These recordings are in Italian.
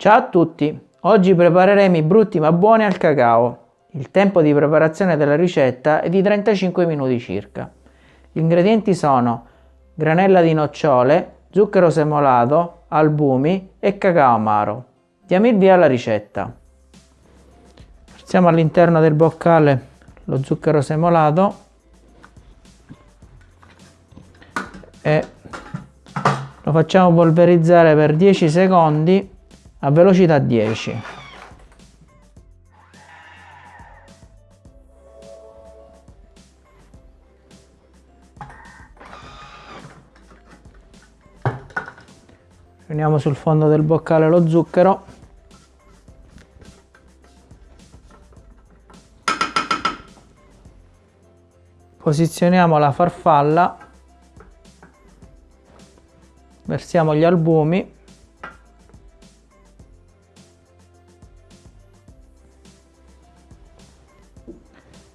Ciao a tutti! Oggi prepareremo i brutti ma buoni al cacao. Il tempo di preparazione della ricetta è di 35 minuti circa. Gli ingredienti sono granella di nocciole, zucchero semolato, albumi e cacao amaro. Diamo il via alla ricetta. Versiamo all'interno del boccale lo zucchero semolato e lo facciamo polverizzare per 10 secondi a velocità 10. Riuniamo sul fondo del boccale lo zucchero. Posizioniamo la farfalla. Versiamo gli albumi.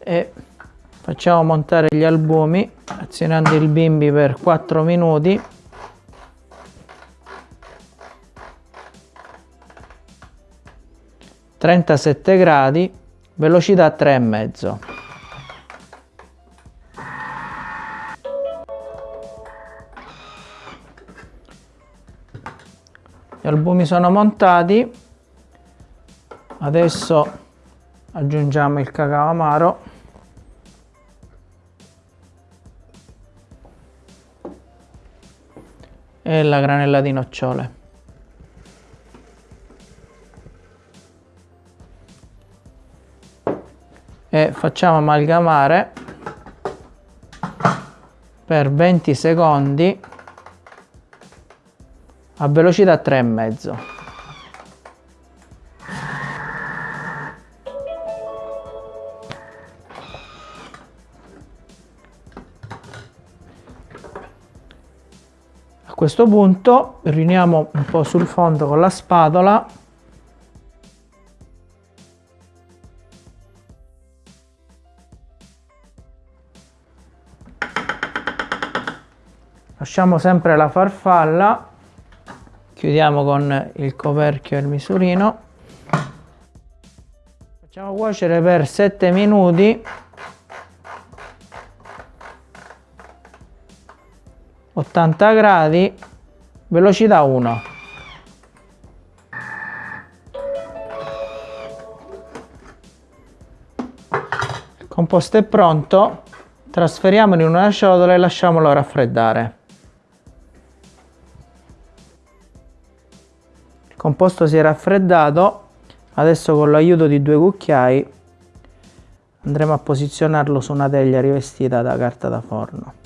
E facciamo montare gli albumi azionando il bimbi per 4 minuti. Trentasette gradi velocità tre e mezzo. Gli albumi sono montati. Adesso aggiungiamo il cacao amaro e la granella di nocciole. E facciamo amalgamare per 20 secondi a velocità 3,5. Questo punto riuniamo un po' sul fondo con la spatola. Lasciamo sempre la farfalla. Chiudiamo con il coperchio e il misurino. Facciamo cuocere per 7 minuti 80 gradi velocità 1 il composto è pronto trasferiamolo in una ciotola e lasciamolo raffreddare. Il composto si è raffreddato adesso con l'aiuto di due cucchiai andremo a posizionarlo su una teglia rivestita da carta da forno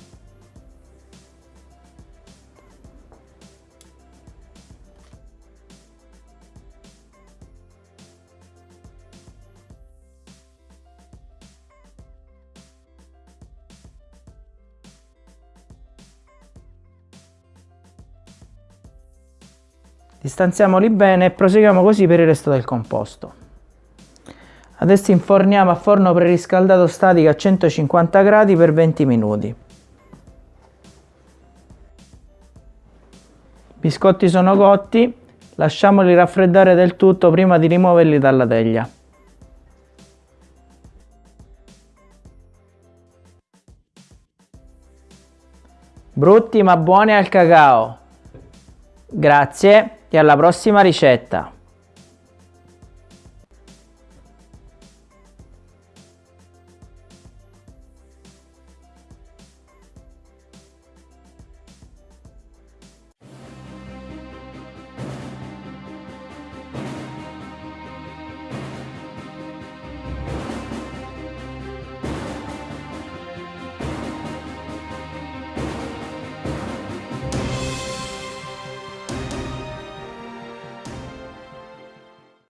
Distanziamoli bene e proseguiamo così per il resto del composto. Adesso inforniamo a forno preriscaldato statico a 150 gradi per 20 minuti. I biscotti sono cotti, lasciamoli raffreddare del tutto prima di rimuoverli dalla teglia. Brutti ma buoni al cacao! Grazie e alla prossima ricetta!